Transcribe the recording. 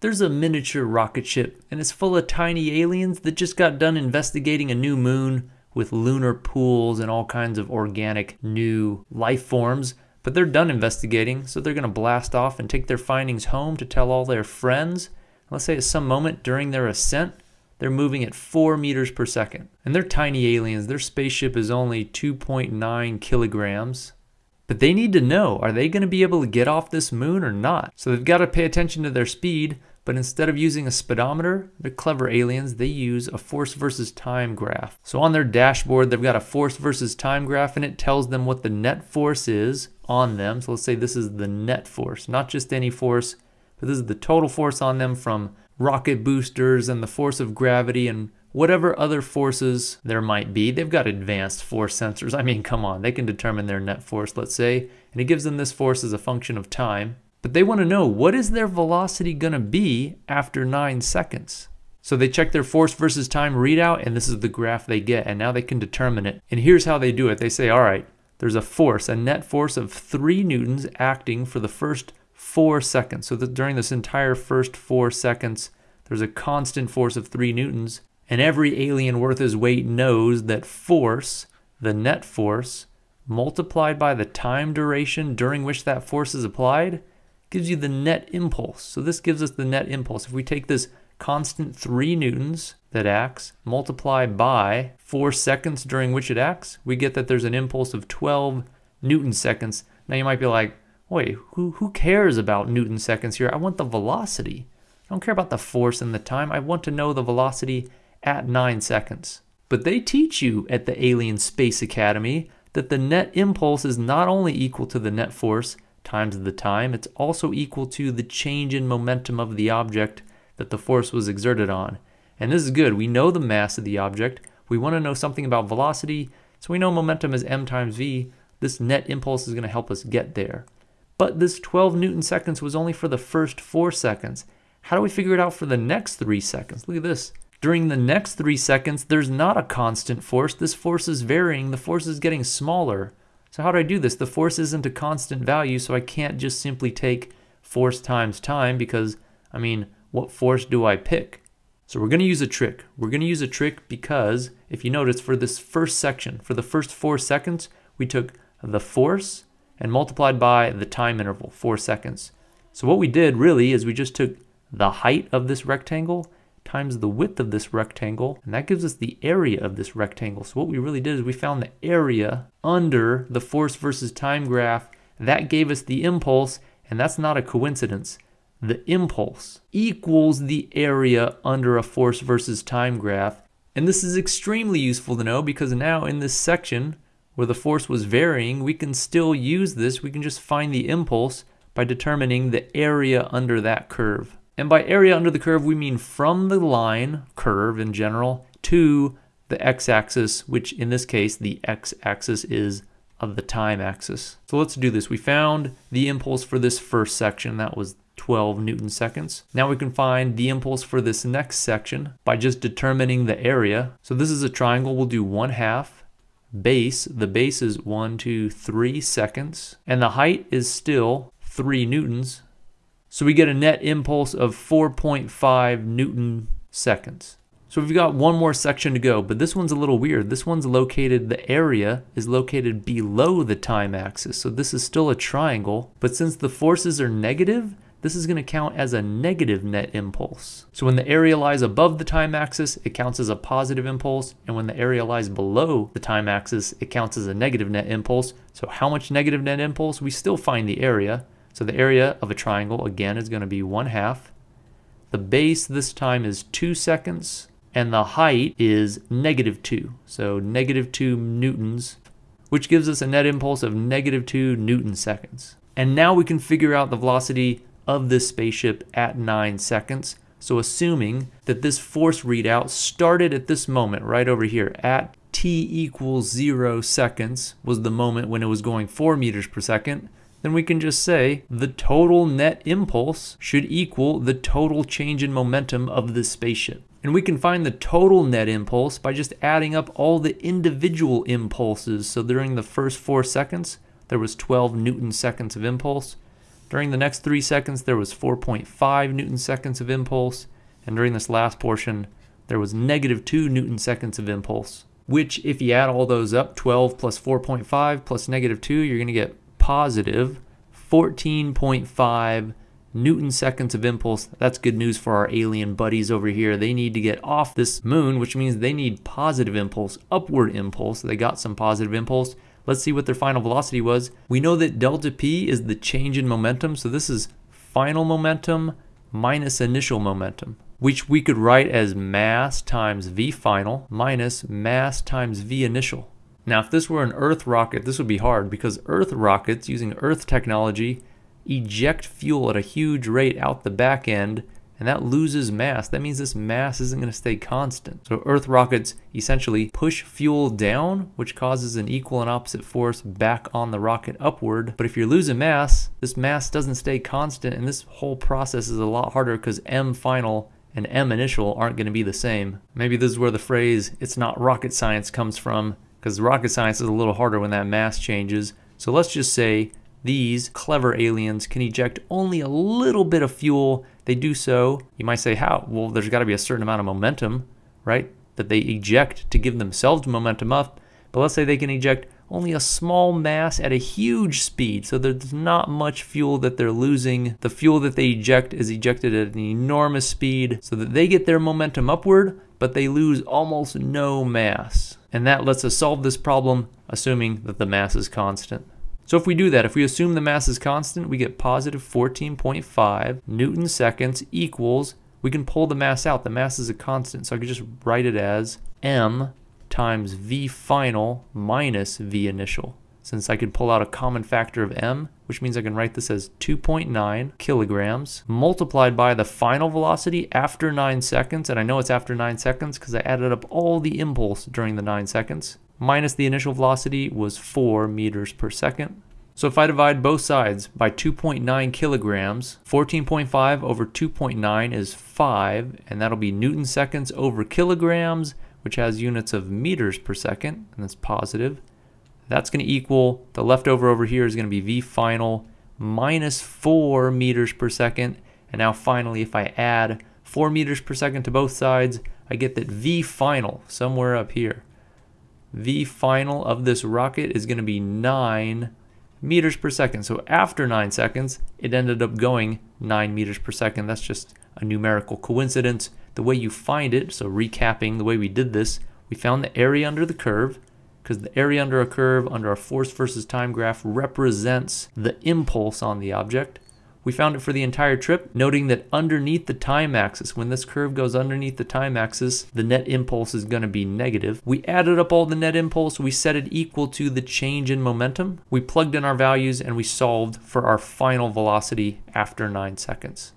There's a miniature rocket ship, and it's full of tiny aliens that just got done investigating a new moon with lunar pools and all kinds of organic new life forms. But they're done investigating, so they're going to blast off and take their findings home to tell all their friends. Let's say at some moment during their ascent, they're moving at 4 meters per second. And they're tiny aliens. Their spaceship is only 2.9 kilograms. But they need to know are they going to be able to get off this moon or not? So they've got to pay attention to their speed, but instead of using a speedometer, they're clever aliens, they use a force versus time graph. So on their dashboard, they've got a force versus time graph and it tells them what the net force is on them. So let's say this is the net force, not just any force, but this is the total force on them from rocket boosters and the force of gravity and whatever other forces there might be. They've got advanced force sensors. I mean, come on, they can determine their net force, let's say, and it gives them this force as a function of time. But they want to know what is their velocity going to be after 9 seconds. So they check their force versus time readout, and this is the graph they get, and now they can determine it. And here's how they do it. They say, all right, there's a force, a net force of 3 newtons acting for the first 4 seconds. So that during this entire first 4 seconds, there's a constant force of 3 newtons, and every alien worth his weight knows that force, the net force, multiplied by the time duration during which that force is applied, gives you the net impulse. So this gives us the net impulse. If we take this constant 3 newtons that acts, multiply by 4 seconds during which it acts, we get that there's an impulse of 12 newton seconds. Now you might be like, wait, who, who cares about newton seconds here? I want the velocity. I don't care about the force and the time. I want to know the velocity at 9 seconds. But they teach you at the Alien Space Academy that the net impulse is not only equal to the net force times the time, it's also equal to the change in momentum of the object that the force was exerted on. And this is good. We know the mass of the object. We want to know something about velocity. So we know momentum is m times v. This net impulse is going to help us get there. But this 12 newton seconds was only for the first 4 seconds. How do we figure it out for the next 3 seconds? Look at this. During the next three seconds, there's not a constant force. This force is varying. The force is getting smaller. So how do I do this? The force isn't a constant value, so I can't just simply take force times time because, I mean, what force do I pick? So we're going to use a trick. We're going to use a trick because, if you notice, for this first section, for the first four seconds, we took the force and multiplied by the time interval, four seconds. So what we did really is we just took the height of this rectangle times the width of this rectangle, and that gives us the area of this rectangle. So what we really did is we found the area under the force versus time graph. That gave us the impulse, and that's not a coincidence. The impulse equals the area under a force versus time graph. And this is extremely useful to know because now in this section where the force was varying, we can still use this. We can just find the impulse by determining the area under that curve. And by area under the curve, we mean from the line, curve in general, to the x-axis, which in this case, the x-axis is of the time axis. So let's do this. We found the impulse for this first section, that was 12 newton seconds. Now we can find the impulse for this next section by just determining the area. So this is a triangle, we'll do 1 half base. The base is 1, 2, 3 seconds. And the height is still 3 newtons. So we get a net impulse of 4.5 Newton seconds. So we've got one more section to go, but this one's a little weird. This one's located, the area is located below the time axis. So this is still a triangle, but since the forces are negative, this is going to count as a negative net impulse. So when the area lies above the time axis, it counts as a positive impulse, and when the area lies below the time axis, it counts as a negative net impulse. So how much negative net impulse? We still find the area, so the area of a triangle, again, is going to be 1 half. The base this time is 2 seconds, and the height is negative 2. So negative 2 newtons, which gives us a net impulse of negative 2 newton seconds. And now we can figure out the velocity of this spaceship at 9 seconds. So assuming that this force readout started at this moment right over here at t equals 0 seconds was the moment when it was going 4 meters per second, then we can just say the total net impulse should equal the total change in momentum of the spaceship. And we can find the total net impulse by just adding up all the individual impulses. So during the first four seconds, there was 12 newton seconds of impulse. During the next three seconds, there was 4.5 newton seconds of impulse, and during this last portion, there was negative 2 newton seconds of impulse, which if you add all those up, 12 plus 4.5 plus negative 2, you're going to get positive 14.5 newton seconds of impulse. That's good news for our alien buddies over here. They need to get off this moon, which means they need positive impulse, upward impulse. They got some positive impulse. Let's see what their final velocity was. We know that delta p is the change in momentum, so this is final momentum minus initial momentum, which we could write as mass times v final minus mass times v initial. Now, if this were an Earth rocket, this would be hard because Earth rockets using Earth technology eject fuel at a huge rate out the back end and that loses mass. That means this mass isn't going to stay constant. So Earth rockets essentially push fuel down, which causes an equal and opposite force back on the rocket upward. But if you're losing mass, this mass doesn't stay constant, and this whole process is a lot harder because M final and M initial aren't going to be the same. Maybe this is where the phrase, it's not rocket science comes from, because rocket science is a little harder when that mass changes. So let's just say these clever aliens can eject only a little bit of fuel. They do so, you might say, how? Well, there's got to be a certain amount of momentum, right? That they eject to give themselves momentum up. But let's say they can eject only a small mass at a huge speed. So there's not much fuel that they're losing. The fuel that they eject is ejected at an enormous speed so that they get their momentum upward, but they lose almost no mass. And that lets us solve this problem, assuming that the mass is constant. So if we do that, if we assume the mass is constant, we get positive 14.5 newton seconds equals, we can pull the mass out. The mass is a constant, so I could just write it as m times v final minus v initial. Since I could pull out a common factor of m, which means I can write this as 2.9 kilograms multiplied by the final velocity after 9 seconds, and I know it's after 9 seconds because I added up all the impulse during the 9 seconds, minus the initial velocity was 4 meters per second. So if I divide both sides by 2.9 kilograms, 14.5 over 2.9 is 5, and that'll be newton seconds over kilograms, which has units of meters per second, and that's positive. That's going to equal, the leftover over here is going to be V final minus 4 meters per second. And now finally, if I add 4 meters per second to both sides, I get that V final, somewhere up here, V final of this rocket is going to be 9 meters per second. So after 9 seconds, it ended up going 9 meters per second. That's just a numerical coincidence. The way you find it, so recapping the way we did this, we found the area under the curve because the area under a curve under a force versus time graph represents the impulse on the object. We found it for the entire trip, noting that underneath the time axis, when this curve goes underneath the time axis, the net impulse is going to be negative. We added up all the net impulse, we set it equal to the change in momentum. We plugged in our values and we solved for our final velocity after 9 seconds.